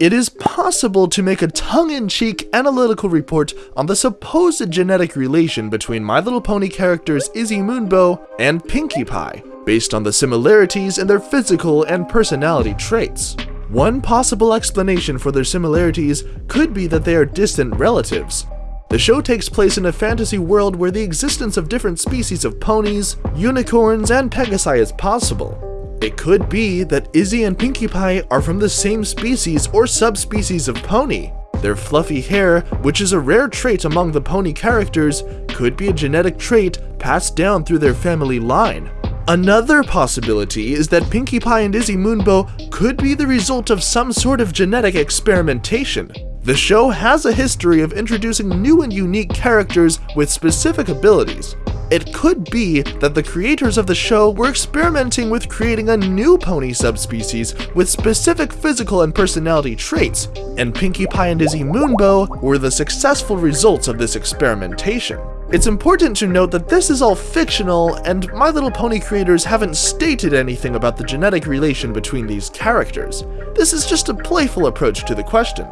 it is possible to make a tongue-in-cheek analytical report on the supposed genetic relation between My Little Pony characters Izzy Moonbow and Pinkie Pie, based on the similarities in their physical and personality traits. One possible explanation for their similarities could be that they are distant relatives. The show takes place in a fantasy world where the existence of different species of ponies, unicorns, and pegasi is possible. It could be that Izzy and Pinkie Pie are from the same species or subspecies of pony. Their fluffy hair, which is a rare trait among the pony characters, could be a genetic trait passed down through their family line. Another possibility is that Pinkie Pie and Izzy Moonbow could be the result of some sort of genetic experimentation. The show has a history of introducing new and unique characters with specific abilities. It could be that the creators of the show were experimenting with creating a new pony subspecies with specific physical and personality traits, and Pinkie Pie and Izzy Moonbow were the successful results of this experimentation. It's important to note that this is all fictional, and My Little Pony creators haven't stated anything about the genetic relation between these characters. This is just a playful approach to the question.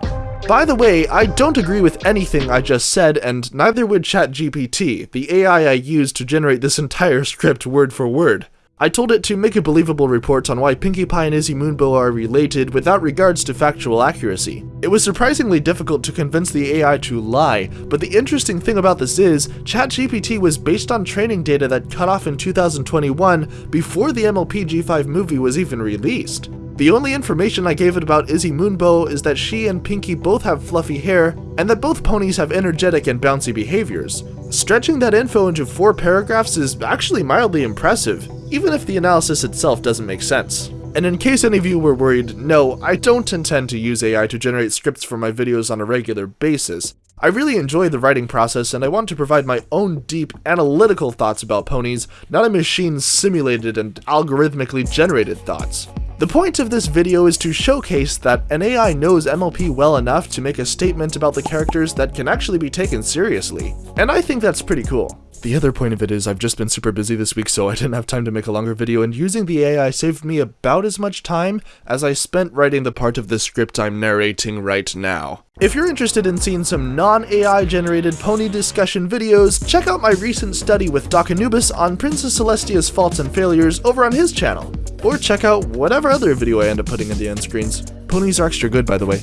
By the way, I don't agree with anything I just said, and neither would ChatGPT, the AI I used to generate this entire script word for word. I told it to make a believable report on why Pinkie Pie and Izzy Moonbow are related without regards to factual accuracy. It was surprisingly difficult to convince the AI to lie, but the interesting thing about this is, ChatGPT was based on training data that cut off in 2021 before the MLP G5 movie was even released. The only information I gave it about Izzy Moonbow is that she and Pinkie both have fluffy hair, and that both ponies have energetic and bouncy behaviors. Stretching that info into four paragraphs is actually mildly impressive, even if the analysis itself doesn't make sense. And in case any of you were worried, no, I don't intend to use AI to generate scripts for my videos on a regular basis. I really enjoy the writing process and I want to provide my own deep, analytical thoughts about ponies, not a machine simulated and algorithmically generated thoughts. The point of this video is to showcase that an AI knows MLP well enough to make a statement about the characters that can actually be taken seriously, and I think that's pretty cool. The other point of it is I've just been super busy this week so I didn't have time to make a longer video and using the AI saved me about as much time as I spent writing the part of the script I'm narrating right now. If you're interested in seeing some non-AI generated pony discussion videos, check out my recent study with Doc Anubis on Princess Celestia's faults and failures over on his channel. Or check out whatever other video I end up putting in the end screens. Ponies are extra good by the way.